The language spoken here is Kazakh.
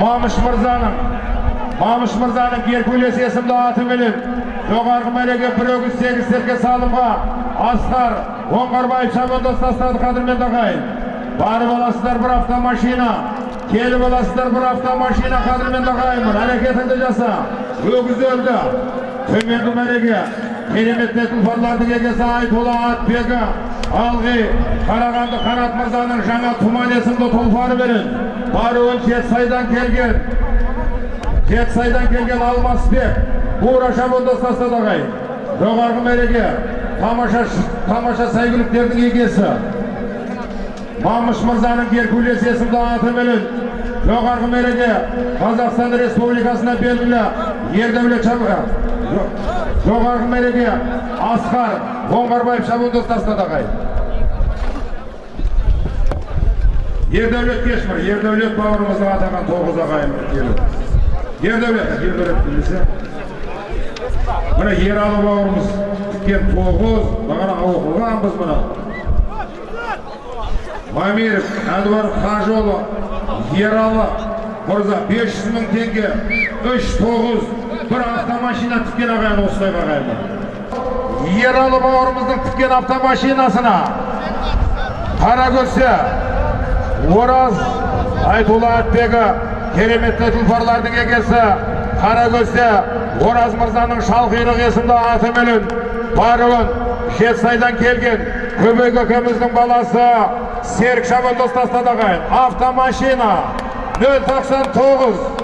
мамыш мырзаның мамыш мырзаның геркулес есімді аты менен жоғарғы мәреге бір өгіз сегіз серке салымға асқар оңғарбаев шабандоз тастады қадірменді ағайын барып аласыздар бір автомашина келіп аласыздар бір автомашина қадірменді ағайынмын әрекетіңді жаса өгіз өлді төменгі мәреге керемет тұлпарлардың егесі айтолла атбегі алғи қарағанды қанат мырзаның жаңа тұман есімді тұлпары берін. Баруын жетісайдан келген. Жетісайдан келген алмасбек бура шабандоз тастады ағайын жоғарғы мәреге тамаша тамаша сәйгүліктердің егесі. Мамыш мырзаның геркулес есімді атыменен жоғарғы мәреге қазақстан республикасына белгілі ердәулет жоғарғы мәреге асқар оңғарбаев шабандоз тастады ердәулет кешмір ердәулет бауырымыздың атаған тоғыз ағайын ердәулет ердәулет білмесе міне ералы бауырымыз тіккен тоғыз бағана оқылғанбыз мына. Мамиров әнуаров қажыұлы. Ералы мырза 500 мың теңге. Үш тоғыз. Бір автомашина тіккен ағайын осылай ағайын ералы бауырымыздың тіккен автомашинасына қаракөсе ораз айтулы атбегі кереметті тұлпарлардың егесі қаракөсе ораз мырзаның шалқұйрық есімді атыменен баруын жетісайдан келген көбек көкеміздің баласы серік ағайын. Автомашина нөл тоқсан тоғыз.